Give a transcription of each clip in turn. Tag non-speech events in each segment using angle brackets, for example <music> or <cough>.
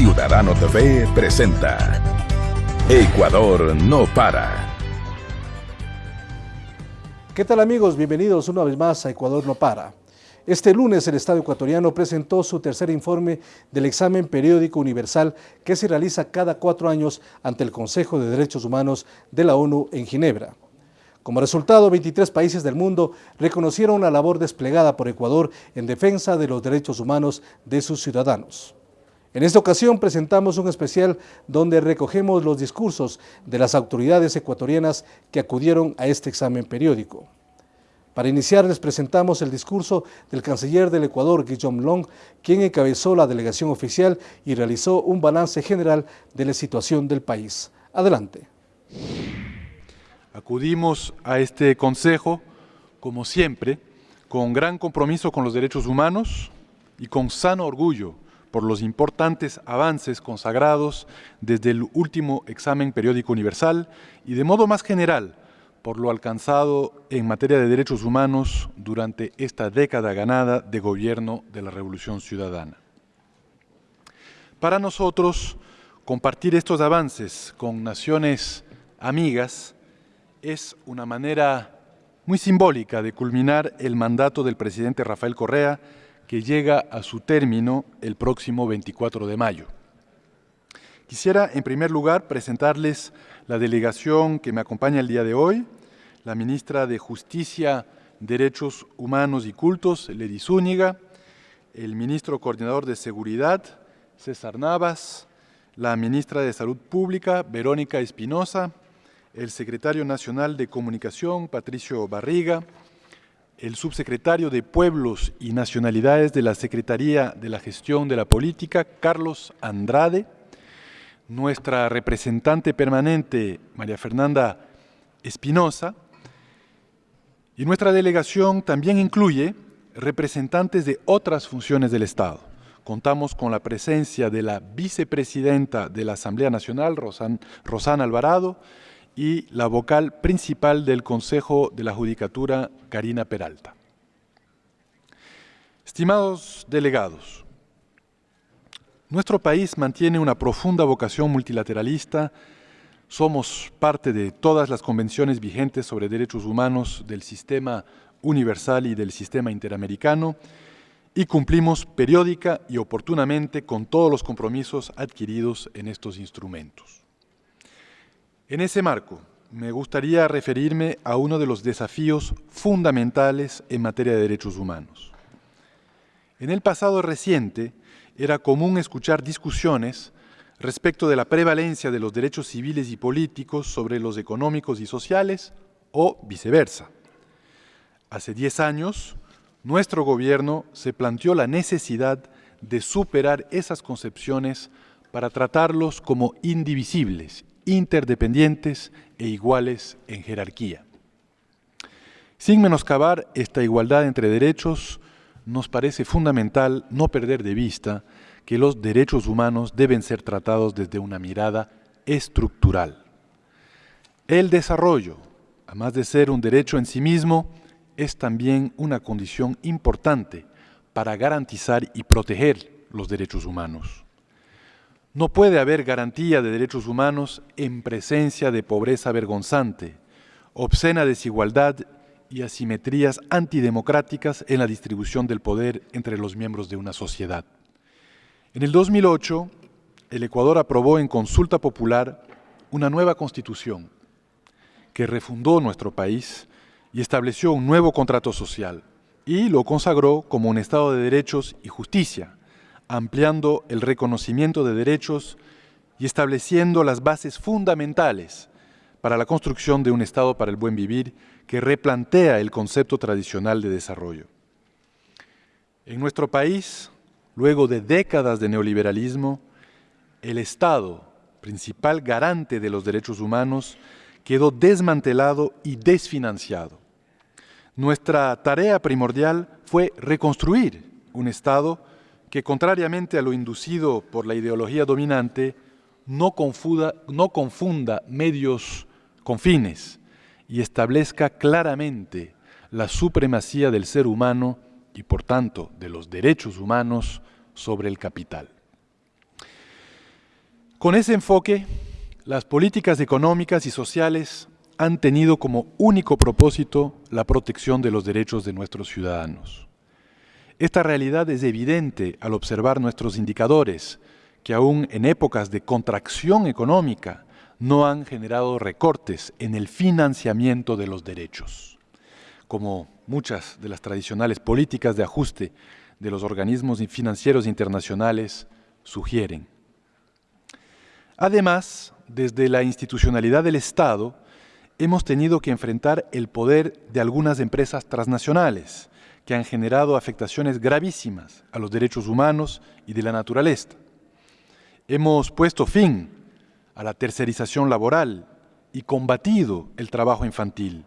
Ciudadano TV presenta Ecuador no para. ¿Qué tal amigos? Bienvenidos una vez más a Ecuador no para. Este lunes el Estado ecuatoriano presentó su tercer informe del examen periódico universal que se realiza cada cuatro años ante el Consejo de Derechos Humanos de la ONU en Ginebra. Como resultado, 23 países del mundo reconocieron la labor desplegada por Ecuador en defensa de los derechos humanos de sus ciudadanos. En esta ocasión presentamos un especial donde recogemos los discursos de las autoridades ecuatorianas que acudieron a este examen periódico. Para iniciar les presentamos el discurso del canciller del Ecuador, Guillaume Long, quien encabezó la delegación oficial y realizó un balance general de la situación del país. Adelante. Acudimos a este consejo, como siempre, con gran compromiso con los derechos humanos y con sano orgullo por los importantes avances consagrados desde el último examen periódico universal y de modo más general por lo alcanzado en materia de derechos humanos durante esta década ganada de gobierno de la Revolución Ciudadana. Para nosotros, compartir estos avances con naciones amigas es una manera muy simbólica de culminar el mandato del presidente Rafael Correa que llega a su término el próximo 24 de mayo. Quisiera, en primer lugar, presentarles la delegación que me acompaña el día de hoy, la ministra de Justicia, Derechos Humanos y Cultos, Lady Zúñiga, el ministro coordinador de Seguridad, César Navas, la ministra de Salud Pública, Verónica Espinosa, el secretario nacional de Comunicación, Patricio Barriga, el subsecretario de Pueblos y Nacionalidades de la Secretaría de la Gestión de la Política, Carlos Andrade, nuestra representante permanente, María Fernanda Espinosa, y nuestra delegación también incluye representantes de otras funciones del Estado. Contamos con la presencia de la vicepresidenta de la Asamblea Nacional, Rosana Alvarado, y la vocal principal del Consejo de la Judicatura, Karina Peralta. Estimados delegados, nuestro país mantiene una profunda vocación multilateralista, somos parte de todas las convenciones vigentes sobre derechos humanos del sistema universal y del sistema interamericano y cumplimos periódica y oportunamente con todos los compromisos adquiridos en estos instrumentos. En ese marco, me gustaría referirme a uno de los desafíos fundamentales en materia de derechos humanos. En el pasado reciente, era común escuchar discusiones respecto de la prevalencia de los derechos civiles y políticos sobre los económicos y sociales o viceversa. Hace diez años, nuestro gobierno se planteó la necesidad de superar esas concepciones para tratarlos como indivisibles interdependientes e iguales en jerarquía. Sin menoscabar esta igualdad entre derechos, nos parece fundamental no perder de vista que los derechos humanos deben ser tratados desde una mirada estructural. El desarrollo, además de ser un derecho en sí mismo, es también una condición importante para garantizar y proteger los derechos humanos. No puede haber garantía de derechos humanos en presencia de pobreza vergonzante, obscena desigualdad y asimetrías antidemocráticas en la distribución del poder entre los miembros de una sociedad. En el 2008, el Ecuador aprobó en consulta popular una nueva constitución que refundó nuestro país y estableció un nuevo contrato social y lo consagró como un Estado de derechos y justicia, ampliando el reconocimiento de derechos y estableciendo las bases fundamentales para la construcción de un Estado para el buen vivir que replantea el concepto tradicional de desarrollo. En nuestro país, luego de décadas de neoliberalismo, el Estado, principal garante de los derechos humanos, quedó desmantelado y desfinanciado. Nuestra tarea primordial fue reconstruir un Estado que, contrariamente a lo inducido por la ideología dominante, no confunda, medios con fines y establezca claramente la supremacía del ser humano y, por tanto, de los derechos humanos sobre el capital. Con ese enfoque, las políticas económicas y sociales han tenido como único propósito la protección de los derechos de nuestros ciudadanos. Esta realidad es evidente al observar nuestros indicadores, que aún en épocas de contracción económica no han generado recortes en el financiamiento de los derechos, como muchas de las tradicionales políticas de ajuste de los organismos financieros internacionales sugieren. Además, desde la institucionalidad del Estado, hemos tenido que enfrentar el poder de algunas empresas transnacionales que han generado afectaciones gravísimas a los derechos humanos y de la naturaleza. Hemos puesto fin a la tercerización laboral y combatido el trabajo infantil.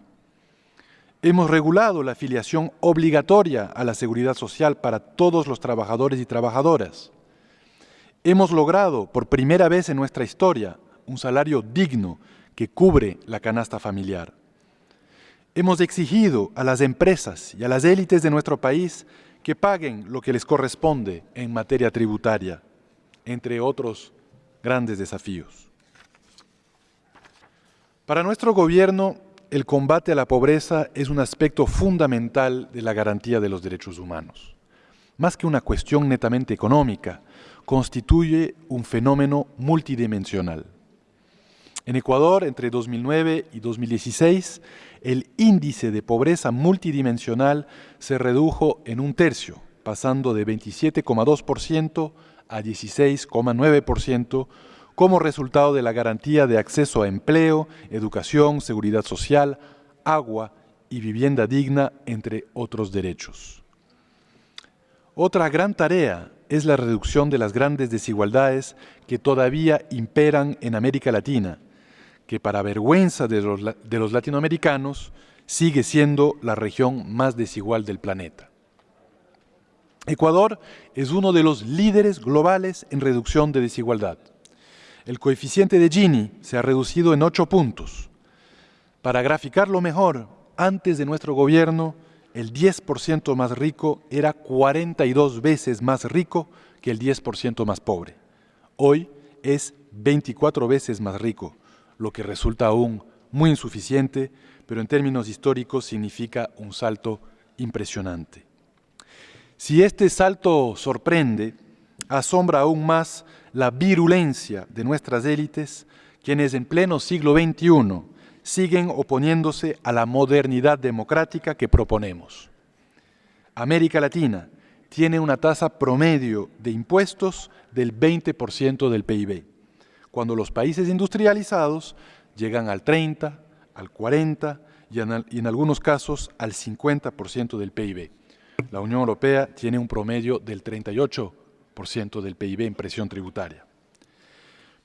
Hemos regulado la afiliación obligatoria a la seguridad social para todos los trabajadores y trabajadoras. Hemos logrado, por primera vez en nuestra historia, un salario digno que cubre la canasta familiar. Hemos exigido a las empresas y a las élites de nuestro país que paguen lo que les corresponde en materia tributaria, entre otros grandes desafíos. Para nuestro gobierno, el combate a la pobreza es un aspecto fundamental de la garantía de los derechos humanos. Más que una cuestión netamente económica, constituye un fenómeno multidimensional. En Ecuador, entre 2009 y 2016, el índice de pobreza multidimensional se redujo en un tercio, pasando de 27,2% a 16,9% como resultado de la garantía de acceso a empleo, educación, seguridad social, agua y vivienda digna, entre otros derechos. Otra gran tarea es la reducción de las grandes desigualdades que todavía imperan en América Latina que para vergüenza de los, de los latinoamericanos sigue siendo la región más desigual del planeta. Ecuador es uno de los líderes globales en reducción de desigualdad. El coeficiente de Gini se ha reducido en ocho puntos. Para graficarlo mejor, antes de nuestro gobierno, el 10% más rico era 42 veces más rico que el 10% más pobre. Hoy es 24 veces más rico, lo que resulta aún muy insuficiente, pero en términos históricos significa un salto impresionante. Si este salto sorprende, asombra aún más la virulencia de nuestras élites, quienes en pleno siglo XXI siguen oponiéndose a la modernidad democrática que proponemos. América Latina tiene una tasa promedio de impuestos del 20% del PIB cuando los países industrializados llegan al 30, al 40 y en, algunos casos al 50% del PIB. La Unión Europea tiene un promedio del 38% del PIB en presión tributaria.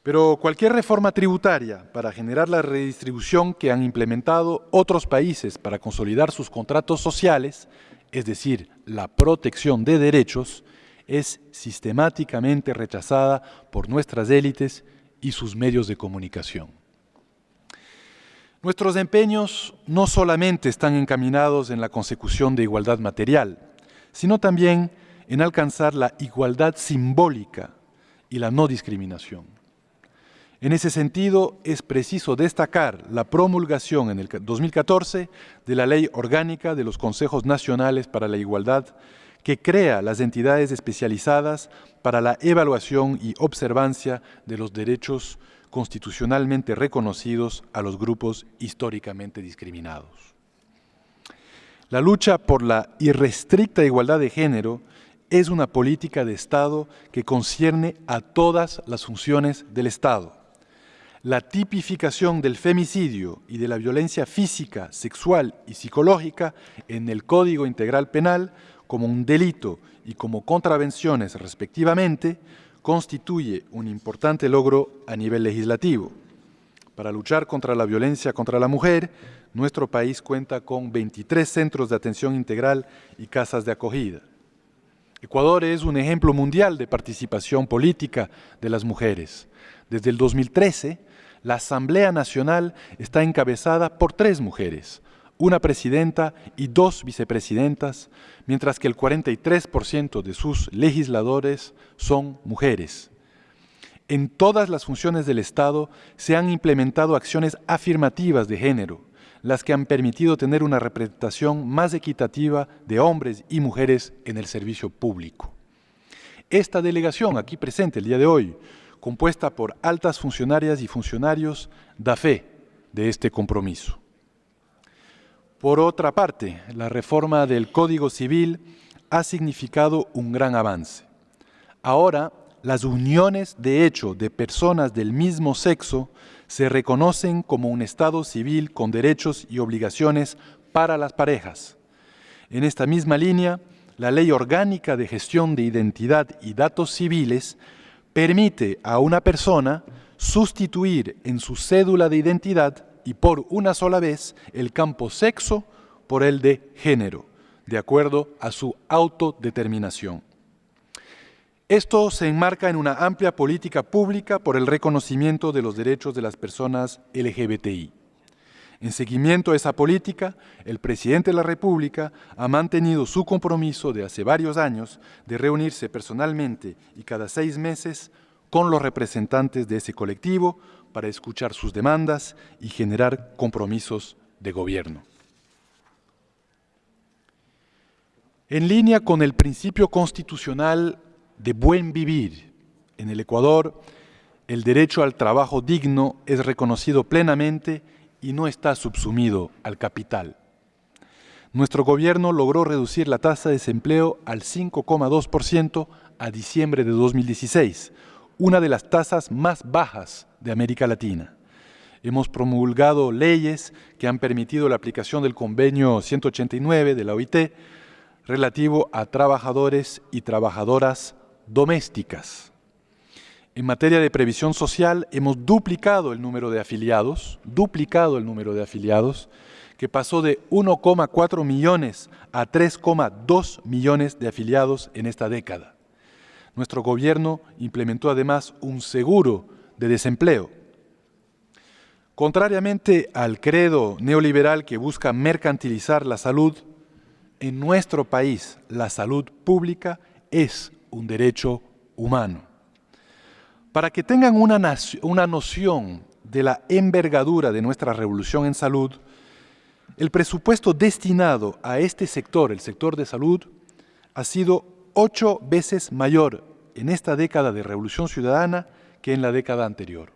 Pero cualquier reforma tributaria para generar la redistribución que han implementado otros países para consolidar sus contratos sociales, es decir, la protección de derechos, es sistemáticamente rechazada por nuestras élites y sus medios de comunicación. Nuestros empeños no solamente están encaminados en la consecución de igualdad material, sino también en alcanzar la igualdad simbólica y la no discriminación. En ese sentido, es preciso destacar la promulgación en el 2014 de la Ley Orgánica de los Consejos Nacionales para la Igualdad que crea las entidades especializadas para la evaluación y observancia de los derechos constitucionalmente reconocidos a los grupos históricamente discriminados. La lucha por la irrestricta igualdad de género es una política de Estado que concierne a todas las funciones del Estado. La tipificación del femicidio y de la violencia física, sexual y psicológica en el Código Integral Penal como un delito y como contravenciones respectivamente, constituye un importante logro a nivel legislativo. Para luchar contra la violencia contra la mujer, nuestro país cuenta con 23 centros de atención integral y casas de acogida. Ecuador es un ejemplo mundial de participación política de las mujeres. Desde el 2013, la Asamblea Nacional está encabezada por tres mujeres, una presidenta y dos vicepresidentas, mientras que el 43% de sus legisladores son mujeres. En todas las funciones del Estado se han implementado acciones afirmativas de género, las que han permitido tener una representación más equitativa de hombres y mujeres en el servicio público. Esta delegación aquí presente el día de hoy, compuesta por altas funcionarias y funcionarios, da fe de este compromiso. Por otra parte, la reforma del Código Civil ha significado un gran avance. Ahora, las uniones de hecho de personas del mismo sexo se reconocen como un Estado civil con derechos y obligaciones para las parejas. En esta misma línea, la Ley Orgánica de Gestión de Identidad y Datos Civiles permite a una persona sustituir en su cédula de identidad y por una sola vez el campo sexo por el de género, de acuerdo a su autodeterminación. Esto se enmarca en una amplia política pública por el reconocimiento de los derechos de las personas LGBTI. En seguimiento a esa política, el presidente de la República ha mantenido su compromiso de hace varios años de reunirse personalmente y cada seis meses con los representantes de ese colectivo para escuchar sus demandas y generar compromisos de gobierno. En línea con el principio constitucional de buen vivir. En el Ecuador, el derecho al trabajo digno es reconocido plenamente y no está subsumido al capital. Nuestro gobierno logró reducir la tasa de desempleo al 5,2% a diciembre de 2016, una de las tasas más bajas de América Latina. Hemos promulgado leyes que han permitido la aplicación del convenio 189 de la OIT relativo a trabajadores y trabajadoras domésticas. En materia de previsión social hemos duplicado el número de afiliados, duplicado el número de afiliados, que pasó de 1,4 millones a 3,2 millones de afiliados en esta década. Nuestro gobierno implementó además un seguro de desempleo. Contrariamente al credo neoliberal que busca mercantilizar la salud, en nuestro país la salud pública es un derecho humano. Para que tengan una, una noción de la envergadura de nuestra revolución en salud, el presupuesto destinado a este sector, el sector de salud, ha sido ocho veces mayor en esta década de revolución ciudadana que en la década anterior.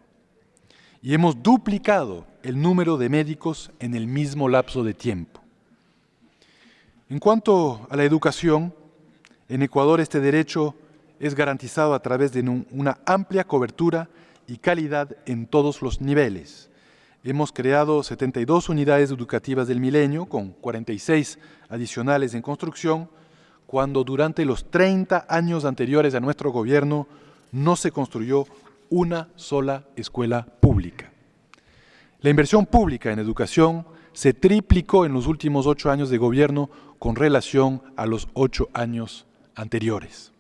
Y hemos duplicado el número de médicos en el mismo lapso de tiempo. En cuanto a la educación, en Ecuador este derecho es garantizado a través de una amplia cobertura y calidad en todos los niveles. Hemos creado 72 unidades educativas del milenio, con 46 adicionales en construcción, cuando durante los 30 años anteriores a nuestro gobierno no se construyó una sola escuela pública. La inversión pública en educación se triplicó en los últimos ocho años de gobierno con relación a los ocho años anteriores.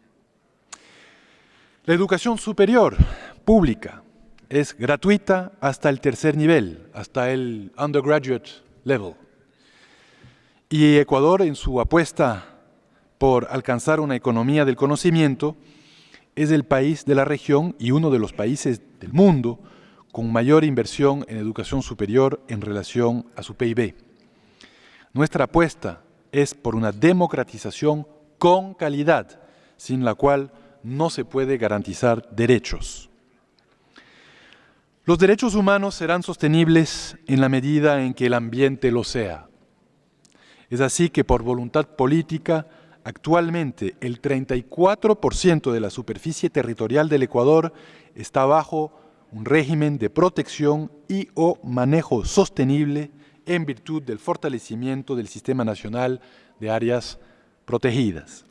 La educación superior pública es gratuita hasta el tercer nivel, hasta el undergraduate level. Y Ecuador, en su apuesta por alcanzar una economía del conocimiento, es el país de la región y uno de los países del mundo con mayor inversión en educación superior en relación a su PIB. Nuestra apuesta es por una democratización con calidad, sin la cual no se puede garantizar derechos. Los derechos humanos serán sostenibles en la medida en que el ambiente lo sea. Es así que por voluntad política, actualmente el 34% de la superficie territorial del Ecuador está bajo un régimen de protección y o manejo sostenible en virtud del fortalecimiento del Sistema Nacional de Áreas protegidas.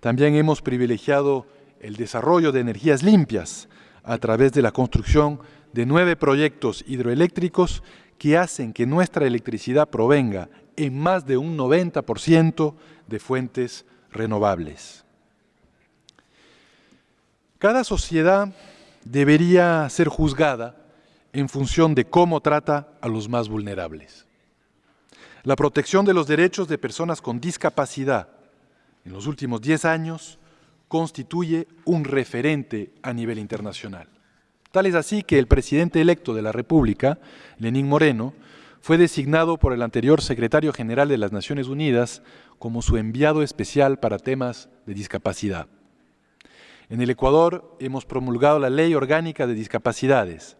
También hemos privilegiado el desarrollo de energías limpias a través de la construcción de nueve proyectos hidroeléctricos que hacen que nuestra electricidad provenga en más de un 90% de fuentes renovables. Cada sociedad debería ser juzgada en función de cómo trata a los más vulnerables. La protección de los derechos de personas con discapacidad en los últimos 10 años constituye un referente a nivel internacional. Tal es así que el presidente electo de la República, Lenín Moreno, fue designado por el anterior secretario general de las Naciones Unidas como su enviado especial para temas de discapacidad. En el Ecuador hemos promulgado la Ley Orgánica de Discapacidades.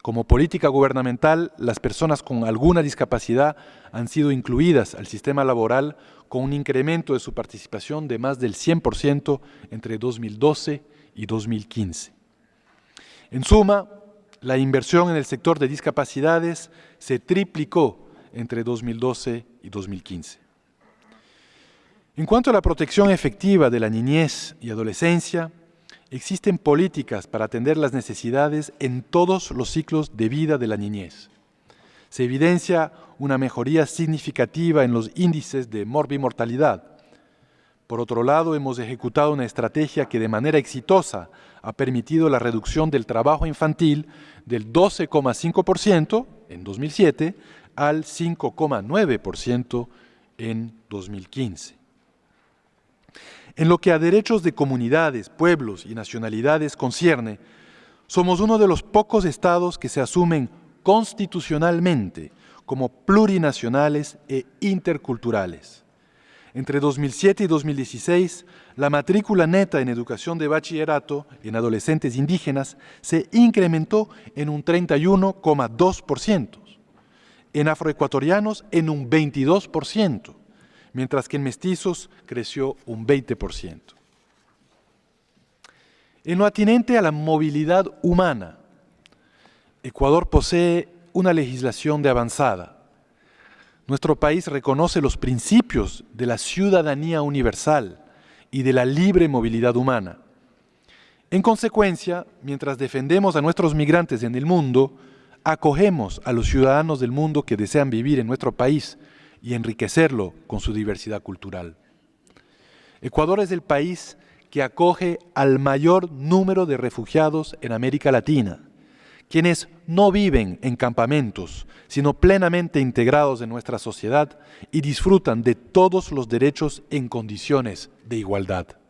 Como política gubernamental, las personas con alguna discapacidad han sido incluidas al sistema laboral con un incremento de su participación de más del 100% entre 2012 y 2015. En suma, la inversión en el sector de discapacidades se triplicó entre 2012 y 2015. En cuanto a la protección efectiva de la niñez y adolescencia, existen políticas para atender las necesidades en todos los ciclos de vida de la niñez. Se evidencia una mejoría significativa en los índices de morbimortalidad. Por otro lado, hemos ejecutado una estrategia que de manera exitosa ha permitido la reducción del trabajo infantil del 12,5% en 2007 al 5,9% en 2015. En lo que a derechos de comunidades, pueblos y nacionalidades concierne, somos uno de los pocos estados que se asumen constitucionalmente como plurinacionales e interculturales. Entre 2007 y 2016, la matrícula neta en educación de bachillerato en adolescentes indígenas se incrementó en un 31,2%, en afroecuatorianos en un 22%, mientras que en mestizos creció un 20%. En lo atinente a la movilidad humana, Ecuador posee una legislación de avanzada. Nuestro país reconoce los principios de la ciudadanía universal y de la libre movilidad humana. En consecuencia, mientras defendemos a nuestros migrantes en el mundo, acogemos a los ciudadanos del mundo que desean vivir en nuestro país y enriquecerlo con su diversidad cultural. Ecuador es el país que acoge al mayor número de refugiados en América Latina, quienes no viven en campamentos, sino plenamente integrados en nuestra sociedad y disfrutan de todos los derechos en condiciones de igualdad.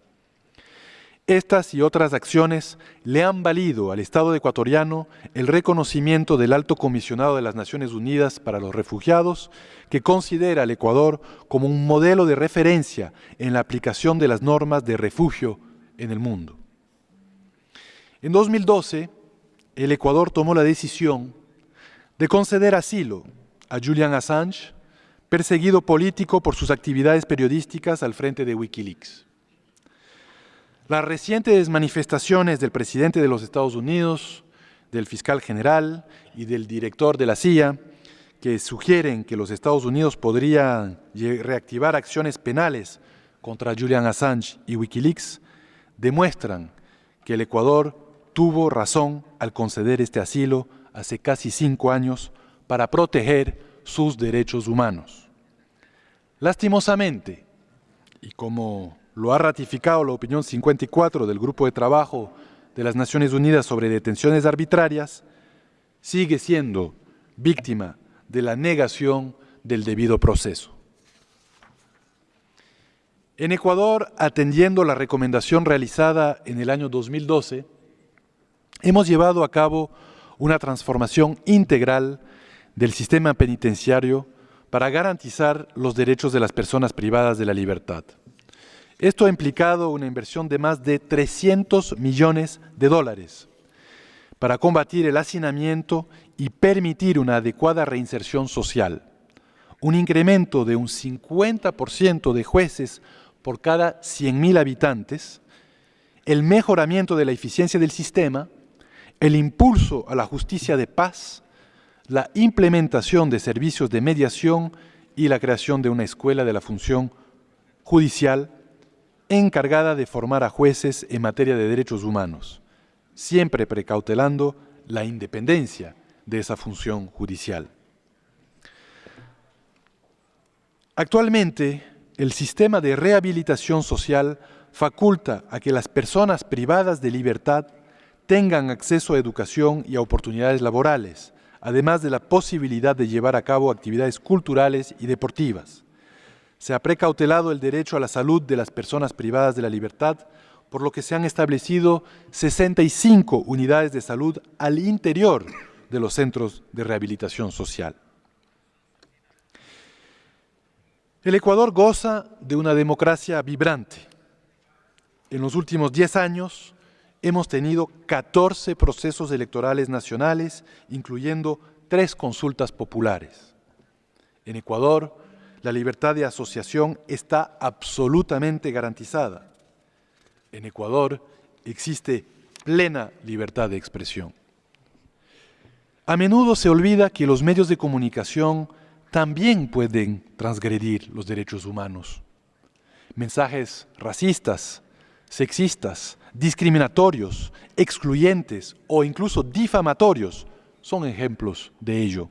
Estas y otras acciones le han valido al Estado ecuatoriano el reconocimiento del Alto Comisionado de las Naciones Unidas para los Refugiados, que considera al Ecuador como un modelo de referencia en la aplicación de las normas de refugio en el mundo. En 2012, el Ecuador tomó la decisión de conceder asilo a Julian Assange, perseguido político por sus actividades periodísticas al frente de Wikileaks. Las recientes manifestaciones del presidente de los Estados Unidos, del fiscal general y del director de la CIA, que sugieren que los Estados Unidos podrían reactivar acciones penales contra Julian Assange y Wikileaks, demuestran que el Ecuador tuvo razón al conceder este asilo hace casi cinco años para proteger sus derechos humanos. Lastimosamente, y como lo ha ratificado la opinión 54 del Grupo de Trabajo de las Naciones Unidas sobre detenciones arbitrarias, sigue siendo víctima de la negación del debido proceso. En Ecuador, atendiendo la recomendación realizada en el año 2012, hemos llevado a cabo una transformación integral del sistema penitenciario para garantizar los derechos de las personas privadas de la libertad. Esto ha implicado una inversión de más de 300 millones de dólares para combatir el hacinamiento y permitir una adecuada reinserción social. Un incremento de un 50% de jueces por cada 100.000 habitantes, el mejoramiento de la eficiencia del sistema, el impulso a la justicia de paz, la implementación de servicios de mediación y la creación de una escuela de la función judicial encargada de formar a jueces en materia de derechos humanos, siempre precautelando la independencia de esa función judicial. Actualmente, el sistema de rehabilitación social faculta a que las personas privadas de libertad tengan acceso a educación y a oportunidades laborales, además de la posibilidad de llevar a cabo actividades culturales y deportivas. Se ha precautelado el derecho a la salud de las personas privadas de la libertad, por lo que se han establecido 65 unidades de salud al interior de los centros de rehabilitación social. El Ecuador goza de una democracia vibrante. En los últimos 10 años hemos tenido 14 procesos electorales nacionales, incluyendo tres consultas populares. En Ecuador, la libertad de asociación está absolutamente garantizada. En Ecuador existe plena libertad de expresión. A menudo se olvida que los medios de comunicación también pueden transgredir los derechos humanos. Mensajes racistas, sexistas, discriminatorios, excluyentes o incluso difamatorios son ejemplos de ello.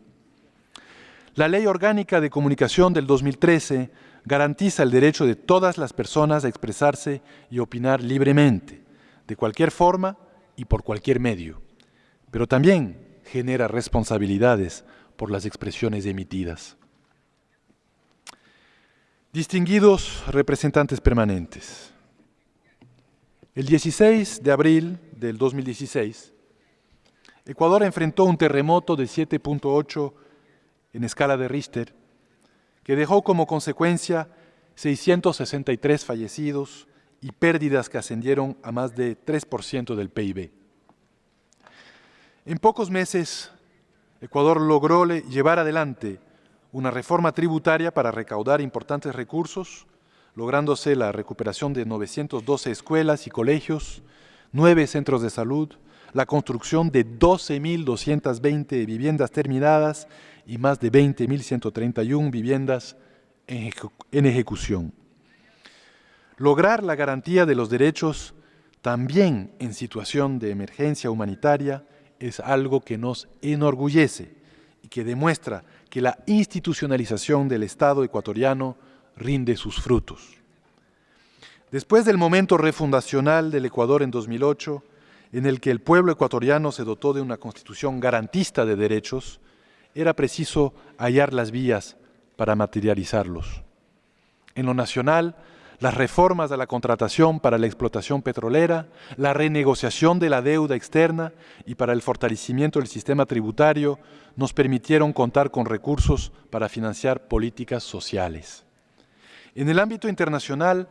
La Ley Orgánica de Comunicación del 2013 garantiza el derecho de todas las personas a expresarse y opinar libremente, de cualquier forma y por cualquier medio, pero también genera responsabilidades por las expresiones emitidas. Distinguidos representantes permanentes, el 16 de abril del 2016, Ecuador enfrentó un terremoto de 7.8 en escala de Richter, que dejó como consecuencia 663 fallecidos y pérdidas que ascendieron a más de 3% del PIB. En pocos meses, Ecuador logró llevar adelante una reforma tributaria para recaudar importantes recursos, lográndose la recuperación de 912 escuelas y colegios, nueve centros de salud, la construcción de 12.220 viviendas terminadas y más de 20.131 viviendas en, ejecución. Lograr la garantía de los derechos también en situación de emergencia humanitaria es algo que nos enorgullece y que demuestra que la institucionalización del Estado ecuatoriano rinde sus frutos. Después del momento refundacional del Ecuador en 2008, en el que el pueblo ecuatoriano se dotó de una constitución garantista de derechos, era preciso hallar las vías para materializarlos. En lo nacional, las reformas a la contratación para la explotación petrolera, la renegociación de la deuda externa y para el fortalecimiento del sistema tributario nos permitieron contar con recursos para financiar políticas sociales. En el ámbito internacional,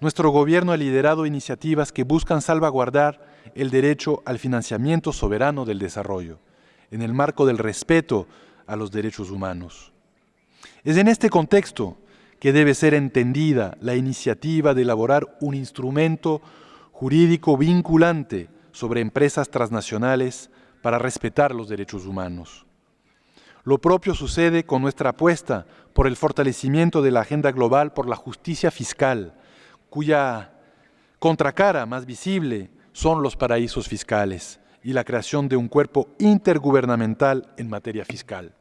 nuestro gobierno ha liderado iniciativas que buscan salvaguardar el derecho al financiamiento soberano del desarrollo, en el marco del respeto a los derechos humanos. Es en este contexto que debe ser entendida la iniciativa de elaborar un instrumento jurídico vinculante sobre empresas transnacionales para respetar los derechos humanos. Lo propio sucede con nuestra apuesta por el fortalecimiento de la agenda global por la justicia fiscal, cuya contracara más visible son los paraísos fiscales y la creación de un cuerpo intergubernamental en materia fiscal.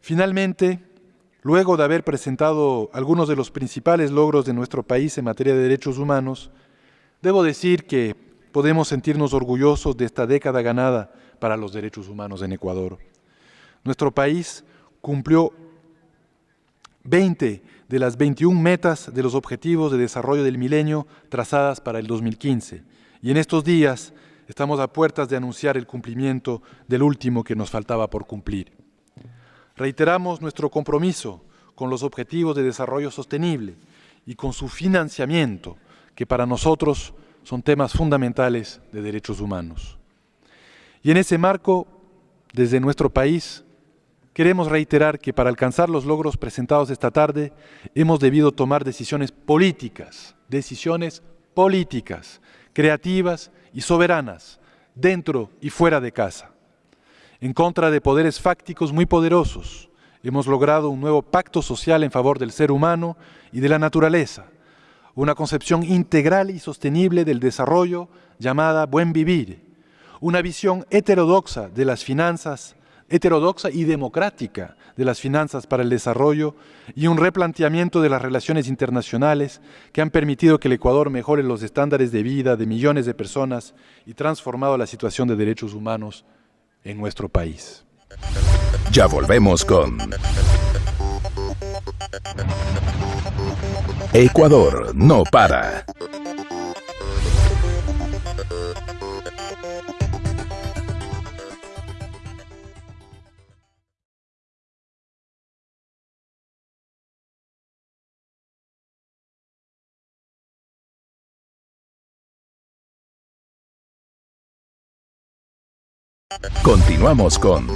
Finalmente, Luego de haber presentado algunos de los principales logros de nuestro país en materia de derechos humanos, debo decir que podemos sentirnos orgullosos de esta década ganada para los derechos humanos en Ecuador. Nuestro país cumplió 20 de las 21 metas de los Objetivos de Desarrollo del Milenio trazadas para el 2015. Y en estos días estamos a puertas de anunciar el cumplimiento del último que nos faltaba por cumplir. Reiteramos nuestro compromiso con los objetivos de desarrollo sostenible y con su financiamiento, que para nosotros son temas fundamentales de derechos humanos. Y en ese marco, desde nuestro país, queremos reiterar que para alcanzar los logros presentados esta tarde hemos debido tomar decisiones políticas, decisiones políticas, creativas y soberanas, dentro y fuera de casa en contra de poderes fácticos muy poderosos. Hemos logrado un nuevo pacto social en favor del ser humano y de la naturaleza, una concepción integral y sostenible del desarrollo llamada buen vivir, una visión heterodoxa de las finanzas, heterodoxa y democrática de las finanzas para el desarrollo y un replanteamiento de las relaciones internacionales que han permitido que el Ecuador mejore los estándares de vida de millones de personas y transformado la situación de derechos humanos en nuestro país. Ya volvemos con Ecuador no para. Continuamos con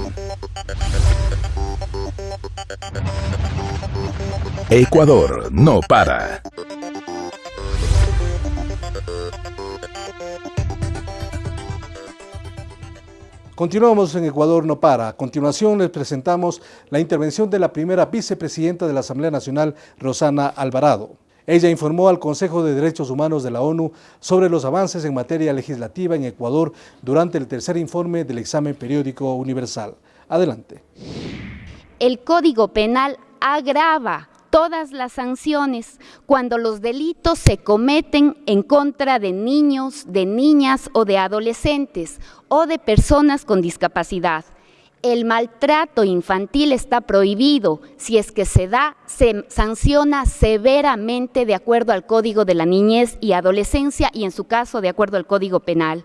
Ecuador no para. Continuamos en Ecuador no para. A continuación les presentamos la intervención de la primera vicepresidenta de la Asamblea Nacional, Rosana Alvarado. Ella informó al Consejo de Derechos Humanos de la ONU sobre los avances en materia legislativa en Ecuador durante el tercer informe del examen periódico universal. Adelante. El Código Penal agrava todas las sanciones cuando los delitos se cometen en contra de niños, de niñas o de adolescentes o de personas con discapacidad. El maltrato infantil está prohibido. Si es que se da, se sanciona severamente de acuerdo al Código de la Niñez y Adolescencia y en su caso de acuerdo al Código Penal.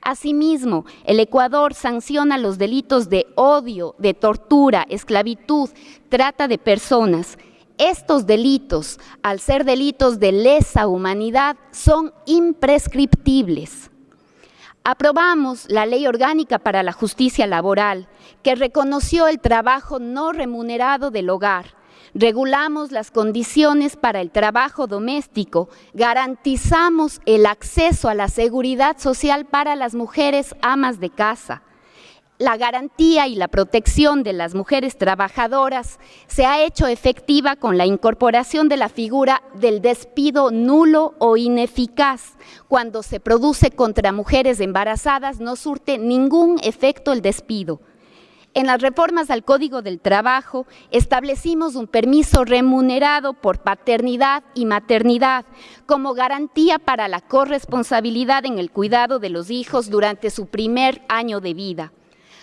Asimismo, el Ecuador sanciona los delitos de odio, de tortura, esclavitud, trata de personas. Estos delitos, al ser delitos de lesa humanidad, son imprescriptibles. Aprobamos la Ley Orgánica para la Justicia Laboral, que reconoció el trabajo no remunerado del hogar. Regulamos las condiciones para el trabajo doméstico, garantizamos el acceso a la seguridad social para las mujeres amas de casa la garantía y la protección de las mujeres trabajadoras se ha hecho efectiva con la incorporación de la figura del despido nulo o ineficaz. Cuando se produce contra mujeres embarazadas no surte ningún efecto el despido. En las reformas al Código del Trabajo establecimos un permiso remunerado por paternidad y maternidad como garantía para la corresponsabilidad en el cuidado de los hijos durante su primer año de vida.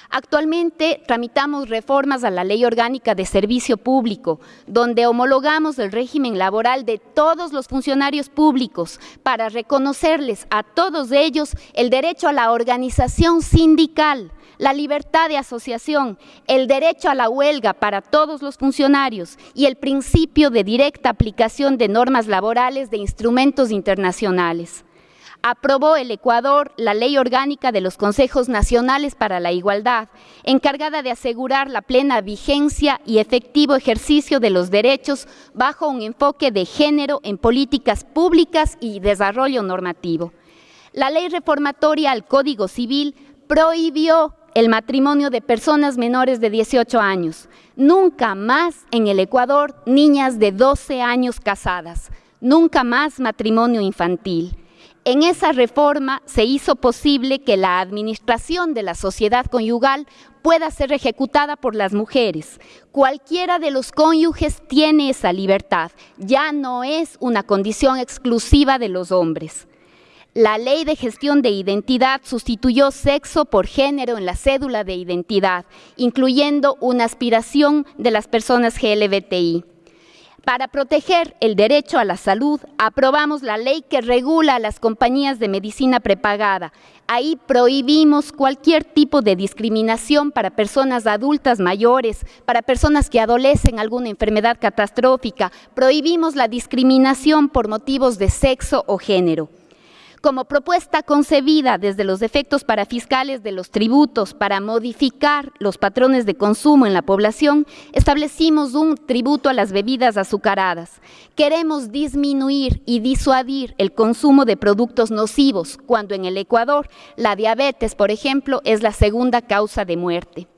Actualmente tramitamos reformas a la Ley Orgánica de Servicio Público, donde homologamos el régimen laboral de todos los funcionarios públicos para reconocerles a todos ellos el derecho a la organización sindical, la libertad de asociación, el derecho a la huelga para todos los funcionarios y el principio de directa aplicación de normas laborales de instrumentos internacionales aprobó el Ecuador la Ley Orgánica de los Consejos Nacionales para la Igualdad, encargada de asegurar la plena vigencia y efectivo ejercicio de los derechos bajo un enfoque de género en políticas públicas y desarrollo normativo. La ley reformatoria al Código Civil prohibió el matrimonio de personas menores de 18 años. Nunca más en el Ecuador niñas de 12 años casadas. Nunca más matrimonio infantil. En esa reforma se hizo posible que la administración de la sociedad conyugal pueda ser ejecutada por las mujeres. Cualquiera de los cónyuges tiene esa libertad, ya no es una condición exclusiva de los hombres. La ley de gestión de identidad sustituyó sexo por género en la cédula de identidad, incluyendo una aspiración de las personas GLBTI. Para proteger el derecho a la salud, aprobamos la ley que regula las compañías de medicina prepagada. Ahí prohibimos cualquier tipo de discriminación para personas adultas mayores, para personas que adolecen alguna enfermedad catastrófica. Prohibimos la discriminación por motivos de sexo o género como propuesta concebida desde los efectos parafiscales de los tributos para modificar los patrones de consumo en la población, establecimos un tributo a las bebidas azucaradas. Queremos disminuir y disuadir el consumo de productos nocivos, cuando en el Ecuador la diabetes, por ejemplo, es la segunda causa de muerte.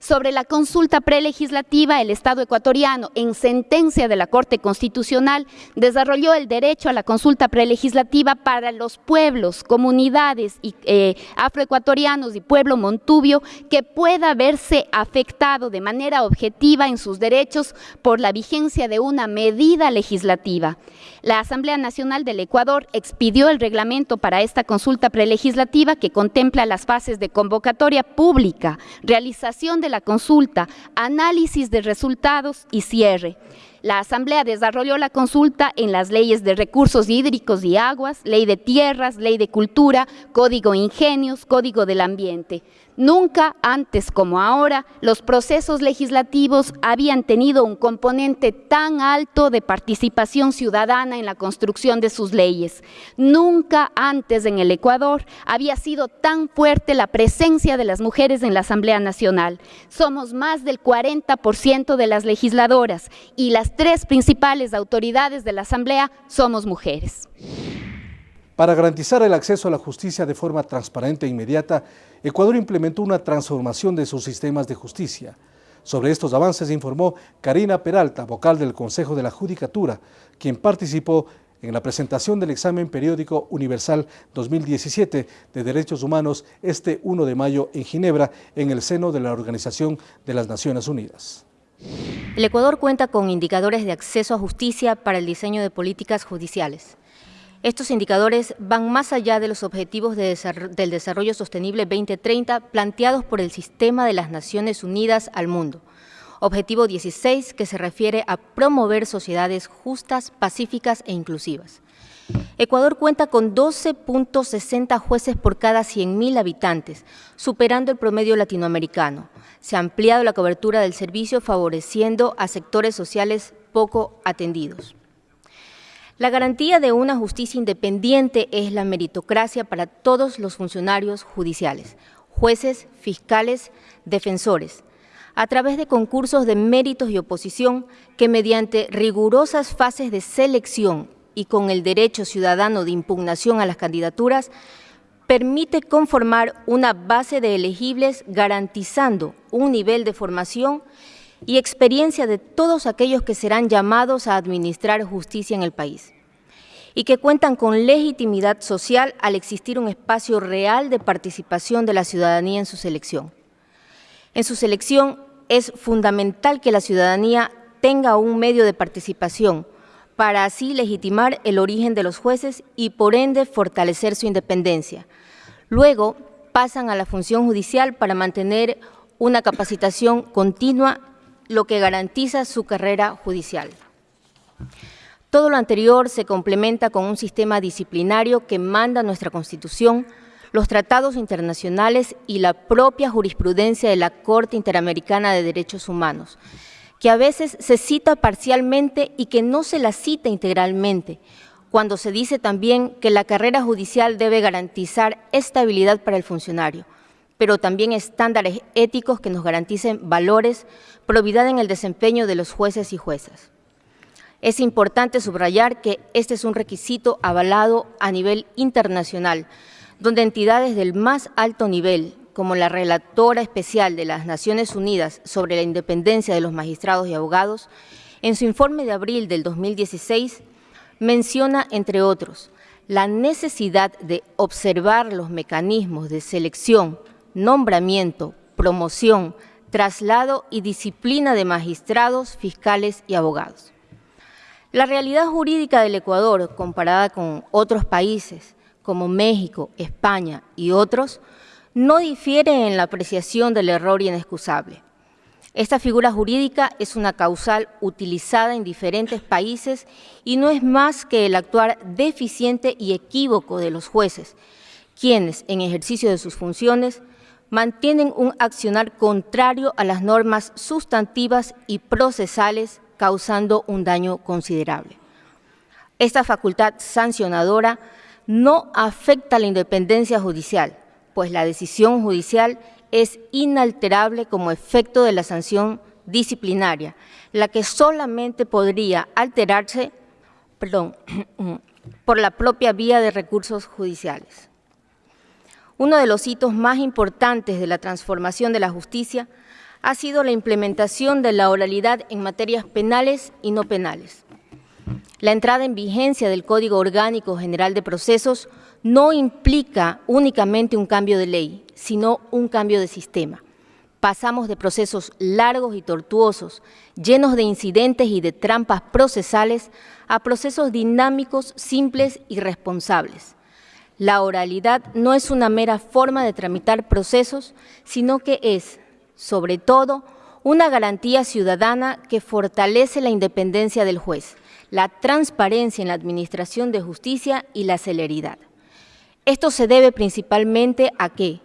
Sobre la consulta prelegislativa, el Estado ecuatoriano, en sentencia de la Corte Constitucional, desarrolló el derecho a la consulta prelegislativa para los pueblos, comunidades y, eh, afroecuatorianos y pueblo montubio que pueda verse afectado de manera objetiva en sus derechos por la vigencia de una medida legislativa. La Asamblea Nacional del Ecuador expidió el reglamento para esta consulta prelegislativa que contempla las fases de convocatoria pública, realización de la consulta, análisis de resultados y cierre. La Asamblea desarrolló la consulta en las leyes de recursos hídricos y aguas, ley de tierras, ley de cultura, código ingenios, código del ambiente. Nunca antes como ahora los procesos legislativos habían tenido un componente tan alto de participación ciudadana en la construcción de sus leyes. Nunca antes en el Ecuador había sido tan fuerte la presencia de las mujeres en la Asamblea Nacional. Somos más del 40% de las legisladoras y las tres principales autoridades de la Asamblea somos mujeres. Para garantizar el acceso a la justicia de forma transparente e inmediata, Ecuador implementó una transformación de sus sistemas de justicia. Sobre estos avances informó Karina Peralta, vocal del Consejo de la Judicatura, quien participó en la presentación del examen periódico universal 2017 de Derechos Humanos este 1 de mayo en Ginebra, en el seno de la Organización de las Naciones Unidas. El Ecuador cuenta con indicadores de acceso a justicia para el diseño de políticas judiciales. Estos indicadores van más allá de los objetivos del Desarrollo Sostenible 2030 planteados por el Sistema de las Naciones Unidas al mundo. Objetivo 16, que se refiere a promover sociedades justas, pacíficas e inclusivas. Ecuador cuenta con 12.60 jueces por cada 100.000 habitantes, superando el promedio latinoamericano. Se ha ampliado la cobertura del servicio favoreciendo a sectores sociales poco atendidos. La garantía de una justicia independiente es la meritocracia para todos los funcionarios judiciales, jueces, fiscales, defensores, a través de concursos de méritos y oposición que mediante rigurosas fases de selección y con el derecho ciudadano de impugnación a las candidaturas, permite conformar una base de elegibles garantizando un nivel de formación y experiencia de todos aquellos que serán llamados a administrar justicia en el país y que cuentan con legitimidad social al existir un espacio real de participación de la ciudadanía en su selección. En su selección es fundamental que la ciudadanía tenga un medio de participación para así legitimar el origen de los jueces y por ende fortalecer su independencia. Luego pasan a la función judicial para mantener una capacitación continua lo que garantiza su carrera judicial. Todo lo anterior se complementa con un sistema disciplinario que manda nuestra Constitución, los tratados internacionales y la propia jurisprudencia de la Corte Interamericana de Derechos Humanos, que a veces se cita parcialmente y que no se la cita integralmente, cuando se dice también que la carrera judicial debe garantizar estabilidad para el funcionario, pero también estándares éticos que nos garanticen valores, probidad en el desempeño de los jueces y juezas. Es importante subrayar que este es un requisito avalado a nivel internacional, donde entidades del más alto nivel, como la Relatora Especial de las Naciones Unidas sobre la independencia de los magistrados y abogados, en su informe de abril del 2016, menciona, entre otros, la necesidad de observar los mecanismos de selección, nombramiento, promoción, traslado y disciplina de magistrados, fiscales y abogados. La realidad jurídica del Ecuador, comparada con otros países como México, España y otros, no difiere en la apreciación del error inexcusable. Esta figura jurídica es una causal utilizada en diferentes países y no es más que el actuar deficiente y equívoco de los jueces, quienes, en ejercicio de sus funciones, mantienen un accionar contrario a las normas sustantivas y procesales, causando un daño considerable. Esta facultad sancionadora no afecta la independencia judicial, pues la decisión judicial es inalterable como efecto de la sanción disciplinaria, la que solamente podría alterarse <clears throat> por la propia vía de recursos judiciales. Uno de los hitos más importantes de la transformación de la justicia ha sido la implementación de la oralidad en materias penales y no penales. La entrada en vigencia del Código Orgánico General de Procesos no implica únicamente un cambio de ley, sino un cambio de sistema. Pasamos de procesos largos y tortuosos, llenos de incidentes y de trampas procesales, a procesos dinámicos, simples y responsables. La oralidad no es una mera forma de tramitar procesos, sino que es, sobre todo, una garantía ciudadana que fortalece la independencia del juez, la transparencia en la administración de justicia y la celeridad. Esto se debe principalmente a que,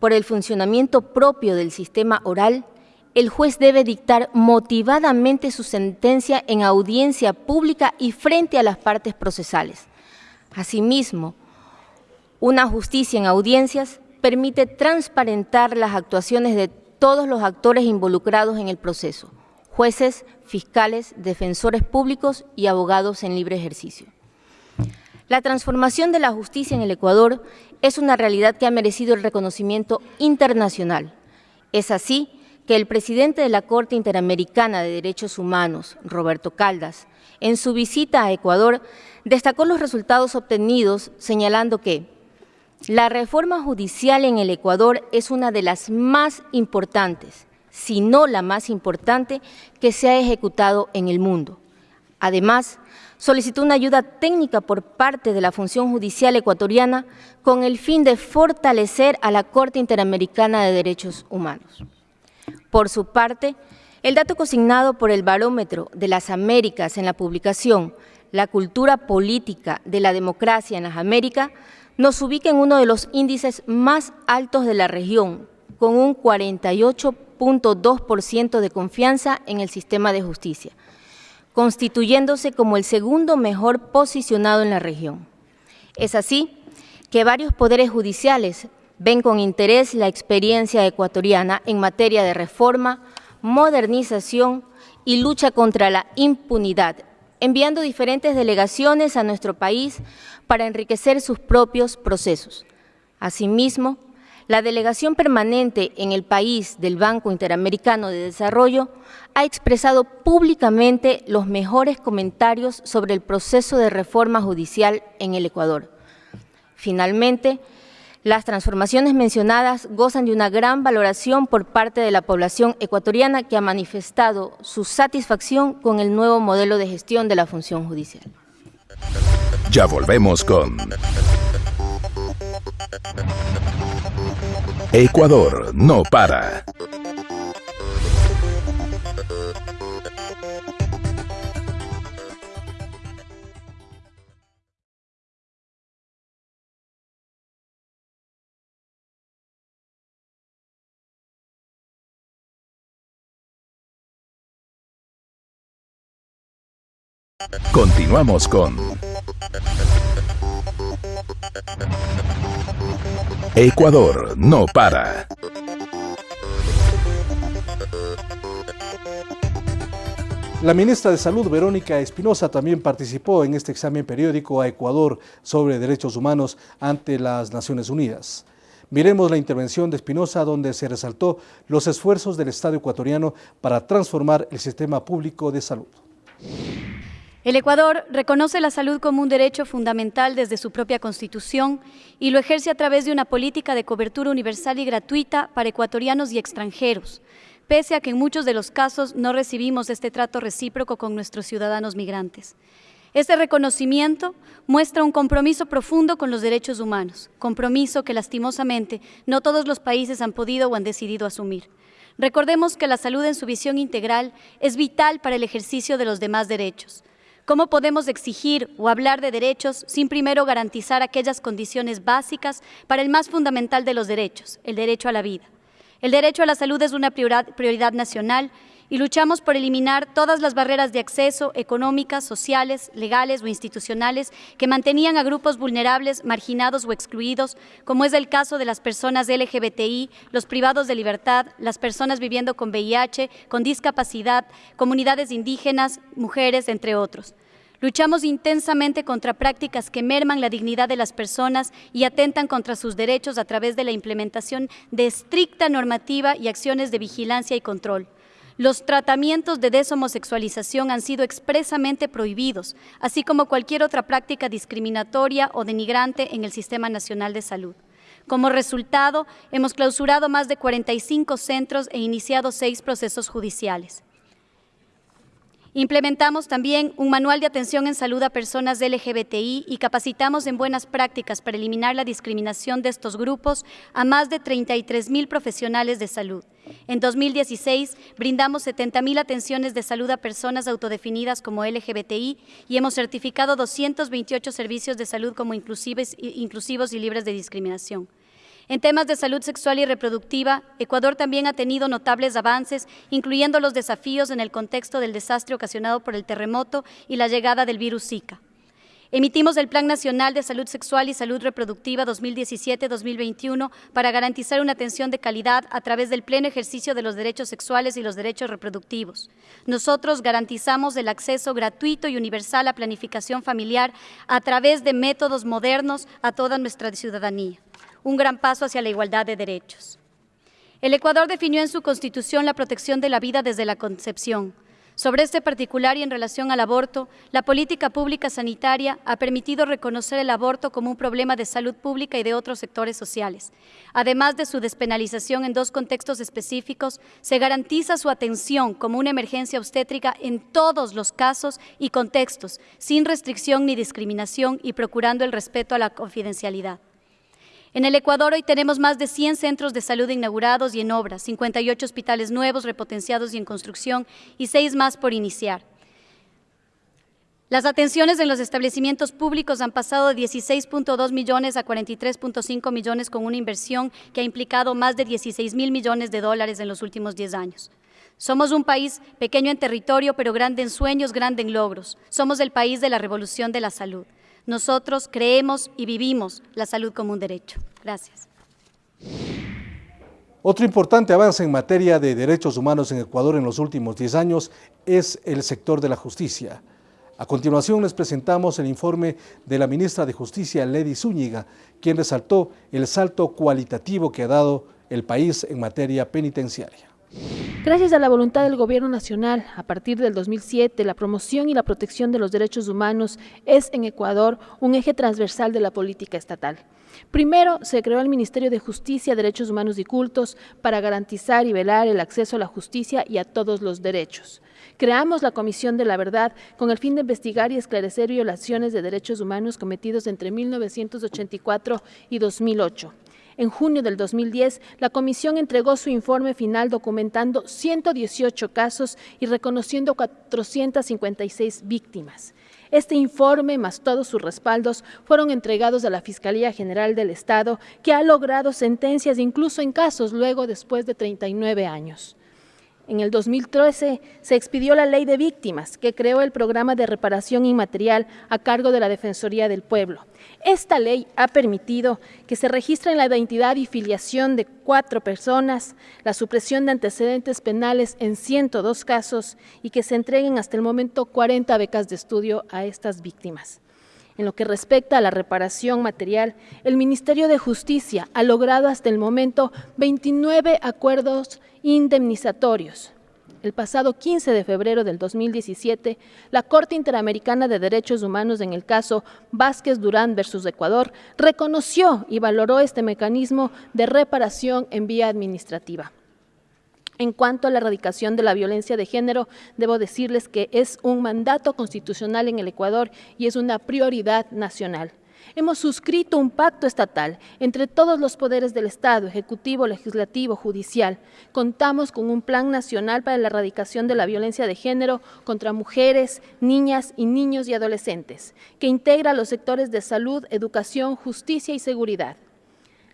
por el funcionamiento propio del sistema oral, el juez debe dictar motivadamente su sentencia en audiencia pública y frente a las partes procesales. Asimismo, una justicia en audiencias permite transparentar las actuaciones de todos los actores involucrados en el proceso, jueces, fiscales, defensores públicos y abogados en libre ejercicio. La transformación de la justicia en el Ecuador es una realidad que ha merecido el reconocimiento internacional. Es así que el presidente de la Corte Interamericana de Derechos Humanos, Roberto Caldas, en su visita a Ecuador, destacó los resultados obtenidos señalando que la reforma judicial en el Ecuador es una de las más importantes, si no la más importante, que se ha ejecutado en el mundo. Además, solicitó una ayuda técnica por parte de la función judicial ecuatoriana con el fin de fortalecer a la Corte Interamericana de Derechos Humanos. Por su parte, el dato consignado por el Barómetro de las Américas en la publicación La cultura política de la democracia en las Américas nos ubica en uno de los índices más altos de la región, con un 48.2% de confianza en el sistema de justicia constituyéndose como el segundo mejor posicionado en la región. Es así que varios poderes judiciales ven con interés la experiencia ecuatoriana en materia de reforma, modernización y lucha contra la impunidad, enviando diferentes delegaciones a nuestro país para enriquecer sus propios procesos. Asimismo, la delegación permanente en el país del Banco Interamericano de Desarrollo ha expresado públicamente los mejores comentarios sobre el proceso de reforma judicial en el Ecuador. Finalmente, las transformaciones mencionadas gozan de una gran valoración por parte de la población ecuatoriana que ha manifestado su satisfacción con el nuevo modelo de gestión de la función judicial. Ya volvemos con Ecuador no para. Continuamos con Ecuador no para. La ministra de Salud, Verónica Espinosa, también participó en este examen periódico a Ecuador sobre derechos humanos ante las Naciones Unidas. Miremos la intervención de Espinosa donde se resaltó los esfuerzos del Estado ecuatoriano para transformar el sistema público de salud. El Ecuador reconoce la salud como un derecho fundamental desde su propia Constitución y lo ejerce a través de una política de cobertura universal y gratuita para ecuatorianos y extranjeros, pese a que en muchos de los casos no recibimos este trato recíproco con nuestros ciudadanos migrantes. Este reconocimiento muestra un compromiso profundo con los derechos humanos, compromiso que lastimosamente no todos los países han podido o han decidido asumir. Recordemos que la salud en su visión integral es vital para el ejercicio de los demás derechos, ¿Cómo podemos exigir o hablar de derechos sin primero garantizar aquellas condiciones básicas para el más fundamental de los derechos, el derecho a la vida? El derecho a la salud es una prioridad, nacional y luchamos por eliminar todas las barreras de acceso económicas, sociales, legales o institucionales que mantenían a grupos vulnerables, marginados o excluidos, como es el caso de las personas LGBTI, los privados de libertad, las personas viviendo con VIH, con discapacidad, comunidades indígenas, mujeres, entre otros. Luchamos intensamente contra prácticas que merman la dignidad de las personas y atentan contra sus derechos a través de la implementación de estricta normativa y acciones de vigilancia y control. Los tratamientos de deshomosexualización han sido expresamente prohibidos, así como cualquier otra práctica discriminatoria o denigrante en el Sistema Nacional de Salud. Como resultado, hemos clausurado más de 45 centros e iniciado seis procesos judiciales. Implementamos también un manual de atención en salud a personas LGBTI y capacitamos en buenas prácticas para eliminar la discriminación de estos grupos a más de 33 mil profesionales de salud. En 2016 brindamos 70 mil atenciones de salud a personas autodefinidas como LGBTI y hemos certificado 228 servicios de salud como inclusivos y libres de discriminación. En temas de salud sexual y reproductiva, Ecuador también ha tenido notables avances, incluyendo los desafíos en el contexto del desastre ocasionado por el terremoto y la llegada del virus Zika. Emitimos el Plan Nacional de Salud Sexual y Salud Reproductiva 2017-2021 para garantizar una atención de calidad a través del pleno ejercicio de los derechos sexuales y los derechos reproductivos. Nosotros garantizamos el acceso gratuito y universal a planificación familiar a través de métodos modernos a toda nuestra ciudadanía un gran paso hacia la igualdad de derechos. El Ecuador definió en su Constitución la protección de la vida desde la concepción. Sobre este particular y en relación al aborto, la política pública sanitaria ha permitido reconocer el aborto como un problema de salud pública y de otros sectores sociales. Además de su despenalización en dos contextos específicos, se garantiza su atención como una emergencia obstétrica en todos los casos y contextos, sin restricción ni discriminación y procurando el respeto a la confidencialidad. En el Ecuador hoy tenemos más de 100 centros de salud inaugurados y en obras, 58 hospitales nuevos, repotenciados y en construcción y seis más por iniciar. Las atenciones en los establecimientos públicos han pasado de 16.2 millones a 43.5 millones con una inversión que ha implicado más de 16 mil millones de dólares en los últimos 10 años. Somos un país pequeño en territorio, pero grande en sueños, grande en logros. Somos el país de la revolución de la salud. Nosotros creemos y vivimos la salud como un derecho. Gracias. Otro importante avance en materia de derechos humanos en Ecuador en los últimos 10 años es el sector de la justicia. A continuación les presentamos el informe de la ministra de Justicia, Lady Zúñiga, quien resaltó el salto cualitativo que ha dado el país en materia penitenciaria. Gracias a la voluntad del Gobierno Nacional, a partir del 2007, la promoción y la protección de los derechos humanos es en Ecuador un eje transversal de la política estatal. Primero, se creó el Ministerio de Justicia, Derechos Humanos y Cultos para garantizar y velar el acceso a la justicia y a todos los derechos. Creamos la Comisión de la Verdad con el fin de investigar y esclarecer violaciones de derechos humanos cometidos entre 1984 y 2008. En junio del 2010, la comisión entregó su informe final documentando 118 casos y reconociendo 456 víctimas. Este informe, más todos sus respaldos, fueron entregados a la Fiscalía General del Estado, que ha logrado sentencias incluso en casos luego después de 39 años. En el 2013 se expidió la Ley de Víctimas, que creó el programa de reparación inmaterial a cargo de la Defensoría del Pueblo. Esta ley ha permitido que se registren la identidad y filiación de cuatro personas, la supresión de antecedentes penales en 102 casos y que se entreguen hasta el momento 40 becas de estudio a estas víctimas. En lo que respecta a la reparación material, el Ministerio de Justicia ha logrado hasta el momento 29 acuerdos indemnizatorios, el pasado 15 de febrero del 2017, la Corte Interamericana de Derechos Humanos en el caso Vázquez Durán versus Ecuador reconoció y valoró este mecanismo de reparación en vía administrativa. En cuanto a la erradicación de la violencia de género, debo decirles que es un mandato constitucional en el Ecuador y es una prioridad nacional. Hemos suscrito un pacto estatal entre todos los poderes del Estado, ejecutivo, legislativo, judicial. Contamos con un plan nacional para la erradicación de la violencia de género contra mujeres, niñas y niños y adolescentes, que integra los sectores de salud, educación, justicia y seguridad.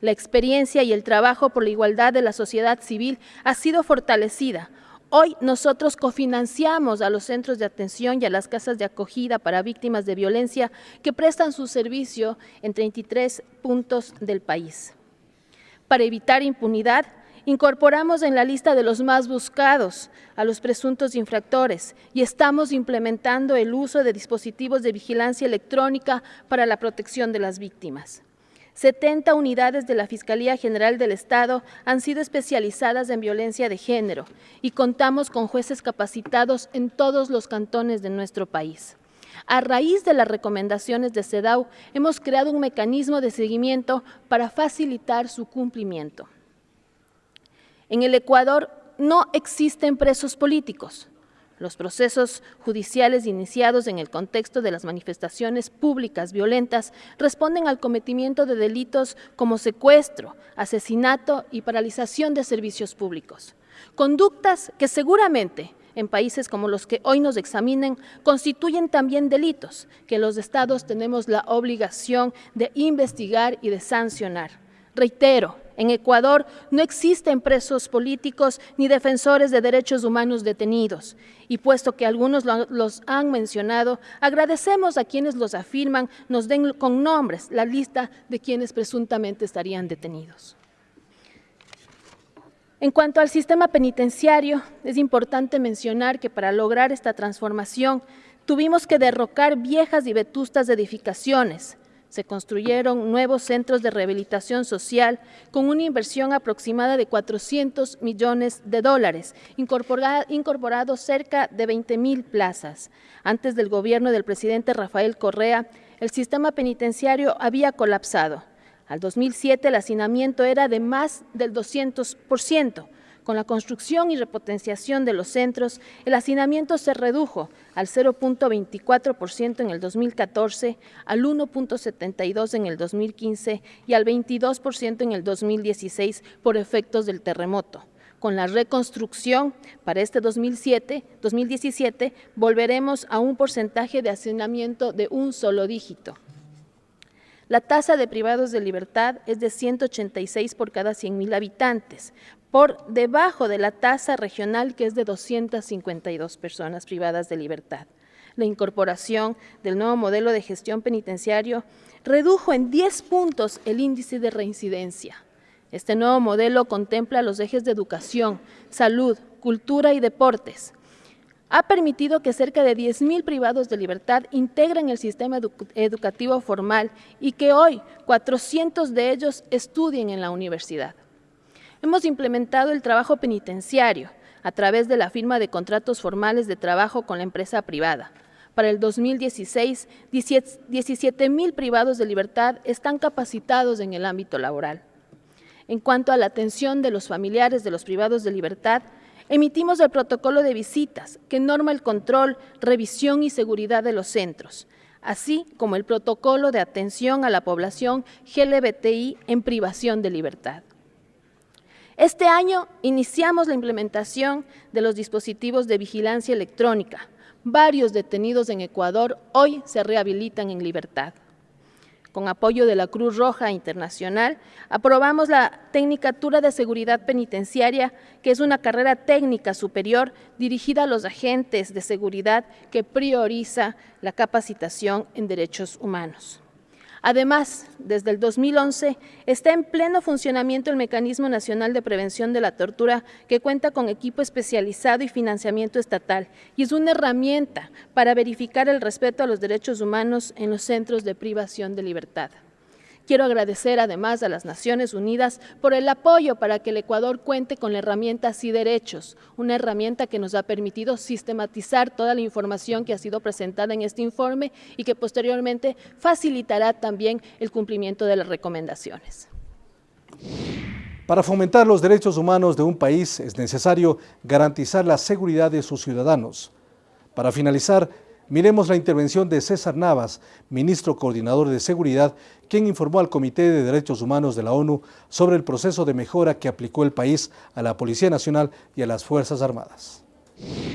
La experiencia y el trabajo por la igualdad de la sociedad civil ha sido fortalecida, Hoy nosotros cofinanciamos a los centros de atención y a las casas de acogida para víctimas de violencia que prestan su servicio en 33 puntos del país. Para evitar impunidad, Incorporamos en la lista de los más buscados a los presuntos infractores y estamos implementando el uso de dispositivos de vigilancia electrónica para la protección de las víctimas. 70 unidades de la Fiscalía General del Estado han sido especializadas en violencia de género y contamos con jueces capacitados en todos los cantones de nuestro país. A raíz de las recomendaciones de CEDAW, hemos creado un mecanismo de seguimiento para facilitar su cumplimiento. En el Ecuador no existen presos políticos. Los procesos judiciales iniciados en el contexto de las manifestaciones públicas violentas responden al cometimiento de delitos como secuestro, asesinato y paralización de servicios públicos. Conductas que seguramente en países como los que hoy nos examinen constituyen también delitos que los estados tenemos la obligación de investigar y de sancionar. Reitero, en Ecuador no existen presos políticos ni defensores de derechos humanos detenidos. Y puesto que algunos los han mencionado, agradecemos a quienes los afirman nos den con nombres la lista de quienes presuntamente estarían detenidos. En cuanto al sistema penitenciario, es importante mencionar que para lograr esta transformación tuvimos que derrocar viejas y vetustas edificaciones, se construyeron nuevos centros de rehabilitación social con una inversión aproximada de 400 millones de dólares, incorporados cerca de 20 mil plazas. Antes del gobierno del presidente Rafael Correa, el sistema penitenciario había colapsado. Al 2007 el hacinamiento era de más del 200%, con la construcción y repotenciación de los centros, el hacinamiento se redujo al 0.24% en el 2014, al 1.72% en el 2015 y al 22% en el 2016 por efectos del terremoto. Con la reconstrucción para este 2007, 2017 volveremos a un porcentaje de hacinamiento de un solo dígito. La tasa de privados de libertad es de 186 por cada 100.000 habitantes, por debajo de la tasa regional que es de 252 personas privadas de libertad. La incorporación del nuevo modelo de gestión penitenciario redujo en 10 puntos el índice de reincidencia. Este nuevo modelo contempla los ejes de educación, salud, cultura y deportes. Ha permitido que cerca de 10.000 privados de libertad integren el sistema educativo formal y que hoy 400 de ellos estudien en la universidad. Hemos implementado el trabajo penitenciario a través de la firma de contratos formales de trabajo con la empresa privada. Para el 2016, 17 mil privados de libertad están capacitados en el ámbito laboral. En cuanto a la atención de los familiares de los privados de libertad, emitimos el protocolo de visitas que norma el control, revisión y seguridad de los centros, así como el protocolo de atención a la población GLBTI en privación de libertad. Este año iniciamos la implementación de los dispositivos de vigilancia electrónica. Varios detenidos en Ecuador hoy se rehabilitan en libertad. Con apoyo de la Cruz Roja Internacional, aprobamos la Tecnicatura de Seguridad Penitenciaria, que es una carrera técnica superior dirigida a los agentes de seguridad que prioriza la capacitación en derechos humanos. Además, desde el 2011 está en pleno funcionamiento el Mecanismo Nacional de Prevención de la Tortura, que cuenta con equipo especializado y financiamiento estatal, y es una herramienta para verificar el respeto a los derechos humanos en los centros de privación de libertad. Quiero agradecer además a las Naciones Unidas por el apoyo para que el Ecuador cuente con la herramienta y Derechos, una herramienta que nos ha permitido sistematizar toda la información que ha sido presentada en este informe y que posteriormente facilitará también el cumplimiento de las recomendaciones. Para fomentar los derechos humanos de un país es necesario garantizar la seguridad de sus ciudadanos. Para finalizar, Miremos la intervención de César Navas, ministro coordinador de Seguridad, quien informó al Comité de Derechos Humanos de la ONU sobre el proceso de mejora que aplicó el país a la Policía Nacional y a las Fuerzas Armadas.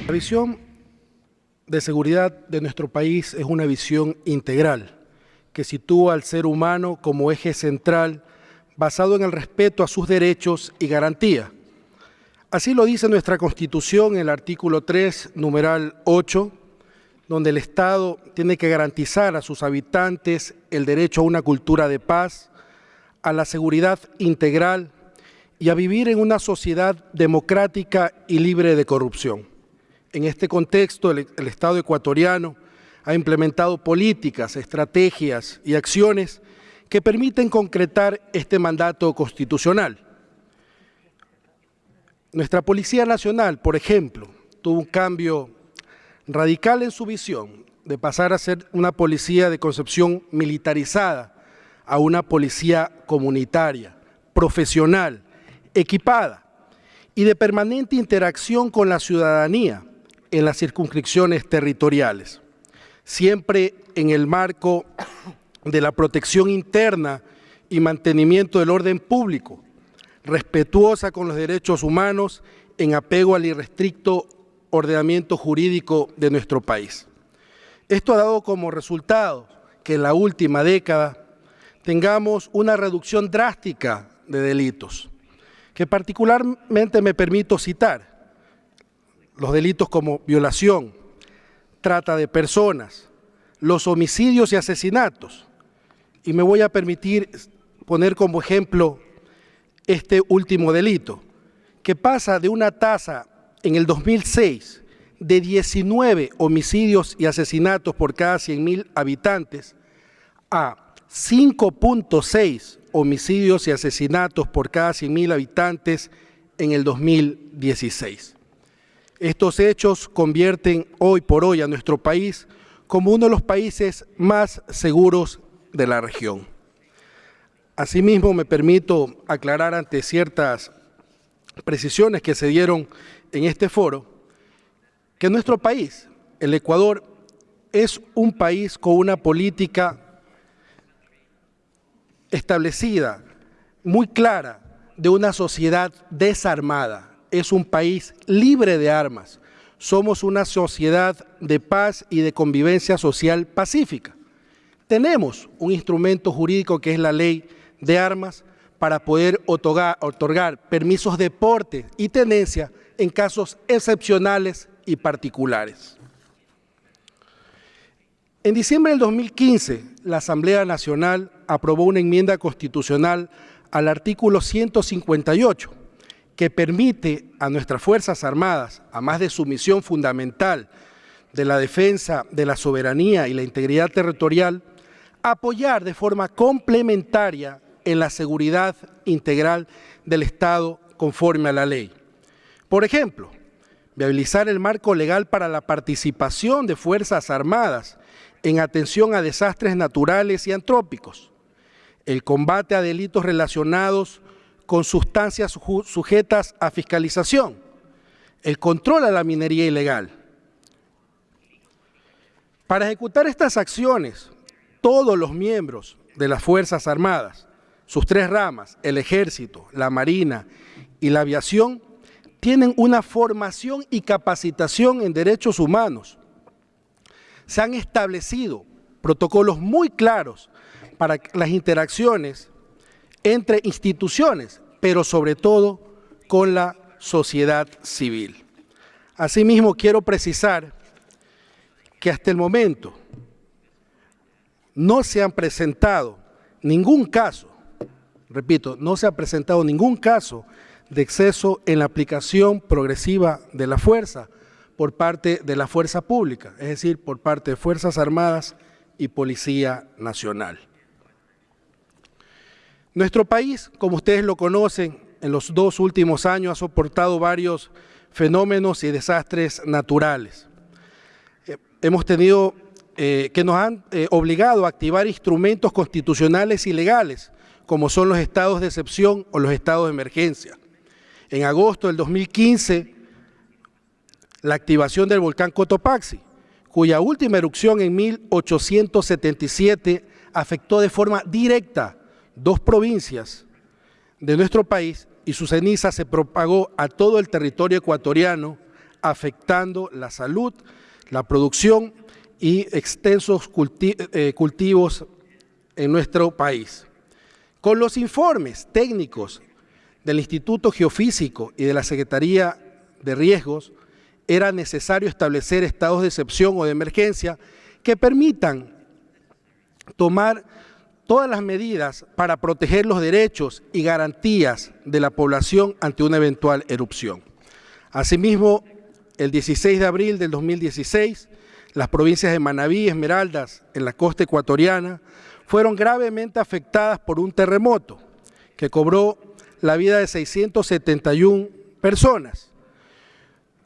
La visión de seguridad de nuestro país es una visión integral que sitúa al ser humano como eje central basado en el respeto a sus derechos y garantía. Así lo dice nuestra Constitución en el artículo 3, numeral 8, donde el Estado tiene que garantizar a sus habitantes el derecho a una cultura de paz, a la seguridad integral y a vivir en una sociedad democrática y libre de corrupción. En este contexto, el, el Estado ecuatoriano ha implementado políticas, estrategias y acciones que permiten concretar este mandato constitucional. Nuestra Policía Nacional, por ejemplo, tuvo un cambio radical en su visión de pasar a ser una policía de concepción militarizada a una policía comunitaria, profesional, equipada y de permanente interacción con la ciudadanía en las circunscripciones territoriales, siempre en el marco de la protección interna y mantenimiento del orden público, respetuosa con los derechos humanos en apego al irrestricto ordenamiento jurídico de nuestro país. Esto ha dado como resultado que en la última década tengamos una reducción drástica de delitos, que particularmente me permito citar los delitos como violación, trata de personas, los homicidios y asesinatos. Y me voy a permitir poner como ejemplo este último delito, que pasa de una tasa en el 2006 de 19 homicidios y asesinatos por cada 100.000 habitantes a 5.6 homicidios y asesinatos por cada 100.000 habitantes en el 2016. Estos hechos convierten hoy por hoy a nuestro país como uno de los países más seguros de la región. Asimismo, me permito aclarar ante ciertas precisiones que se dieron en este foro, que nuestro país, el Ecuador, es un país con una política establecida, muy clara, de una sociedad desarmada. Es un país libre de armas. Somos una sociedad de paz y de convivencia social pacífica. Tenemos un instrumento jurídico que es la ley de armas para poder otorgar, permisos de porte y tenencia en casos excepcionales y particulares. En diciembre del 2015, la Asamblea Nacional aprobó una enmienda constitucional al artículo 158, que permite a nuestras Fuerzas Armadas, a más de su misión fundamental de la defensa de la soberanía y la integridad territorial, apoyar de forma complementaria en la seguridad integral del Estado conforme a la ley. Por ejemplo, viabilizar el marco legal para la participación de Fuerzas Armadas en atención a desastres naturales y antrópicos, el combate a delitos relacionados con sustancias sujetas a fiscalización, el control a la minería ilegal. Para ejecutar estas acciones, todos los miembros de las Fuerzas Armadas, sus tres ramas, el Ejército, la Marina y la Aviación, tienen una formación y capacitación en derechos humanos. Se han establecido protocolos muy claros para las interacciones entre instituciones, pero sobre todo con la sociedad civil. Asimismo, quiero precisar que hasta el momento no se han presentado ningún caso, repito, no se ha presentado ningún caso de exceso en la aplicación progresiva de la fuerza por parte de la fuerza pública, es decir, por parte de Fuerzas Armadas y Policía Nacional. Nuestro país, como ustedes lo conocen, en los dos últimos años ha soportado varios fenómenos y desastres naturales. Eh, hemos tenido eh, que nos han eh, obligado a activar instrumentos constitucionales y legales, como son los estados de excepción o los estados de emergencia en agosto del 2015 la activación del volcán Cotopaxi, cuya última erupción en 1877 afectó de forma directa dos provincias de nuestro país y su ceniza se propagó a todo el territorio ecuatoriano, afectando la salud, la producción y extensos eh, cultivos en nuestro país. Con los informes técnicos del Instituto Geofísico y de la Secretaría de Riesgos, era necesario establecer estados de excepción o de emergencia que permitan tomar todas las medidas para proteger los derechos y garantías de la población ante una eventual erupción. Asimismo, el 16 de abril del 2016, las provincias de Manabí y Esmeraldas, en la costa ecuatoriana, fueron gravemente afectadas por un terremoto que cobró la vida de 671 personas.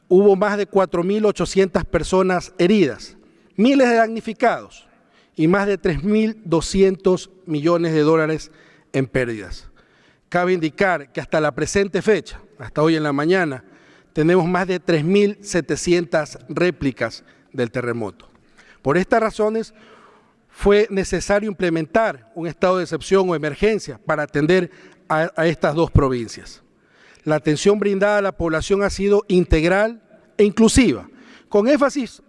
Hubo más de 4.800 personas heridas, miles de damnificados y más de 3.200 millones de dólares en pérdidas. Cabe indicar que hasta la presente fecha, hasta hoy en la mañana, tenemos más de 3.700 réplicas del terremoto. Por estas razones, fue necesario implementar un estado de excepción o emergencia para atender a, estas dos provincias. La atención brindada a la población ha sido integral e inclusiva, con énfasis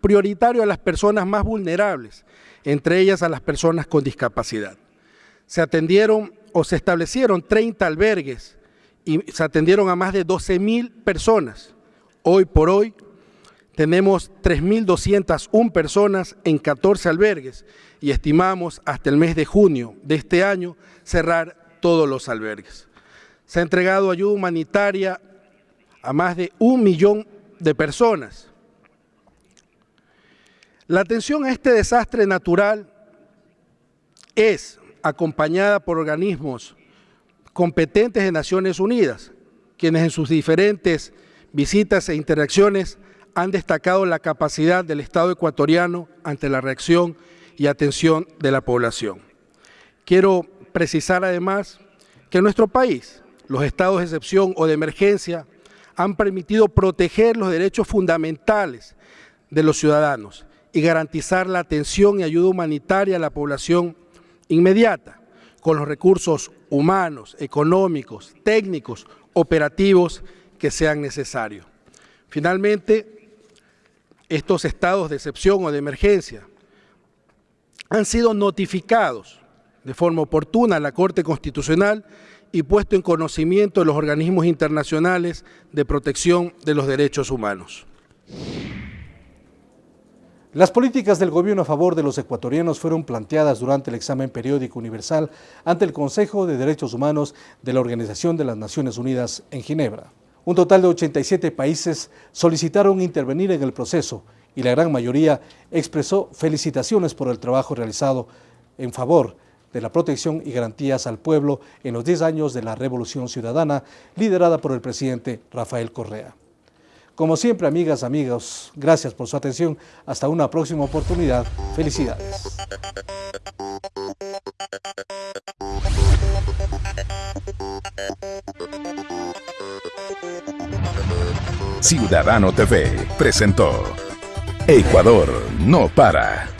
prioritario a las personas más vulnerables, entre ellas a las personas con discapacidad. Se atendieron o se establecieron 30 albergues y se atendieron a más de 12 mil personas. Hoy por hoy tenemos 3.201 personas en 14 albergues y estimamos hasta el mes de junio de este año cerrar todos los albergues. Se ha entregado ayuda humanitaria a más de un millón de personas. La atención a este desastre natural es acompañada por organismos competentes de Naciones Unidas, quienes en sus diferentes visitas e interacciones han destacado la capacidad del Estado ecuatoriano ante la reacción y atención de la población. Quiero precisar además que en nuestro país los estados de excepción o de emergencia han permitido proteger los derechos fundamentales de los ciudadanos y garantizar la atención y ayuda humanitaria a la población inmediata, con los recursos humanos, económicos, técnicos, operativos que sean necesarios. Finalmente, estos estados de excepción o de emergencia han sido notificados de forma oportuna a la Corte Constitucional y puesto en conocimiento de los organismos internacionales de protección de los derechos humanos. Las políticas del gobierno a favor de los ecuatorianos fueron planteadas durante el examen periódico universal ante el Consejo de Derechos Humanos de la Organización de las Naciones Unidas en Ginebra. Un total de 87 países solicitaron intervenir en el proceso y la gran mayoría expresó felicitaciones por el trabajo realizado en favor de la protección y garantías al pueblo en los 10 años de la Revolución Ciudadana liderada por el presidente Rafael Correa. Como siempre, amigas, amigos, gracias por su atención. Hasta una próxima oportunidad. Felicidades. Ciudadano TV presentó Ecuador no para.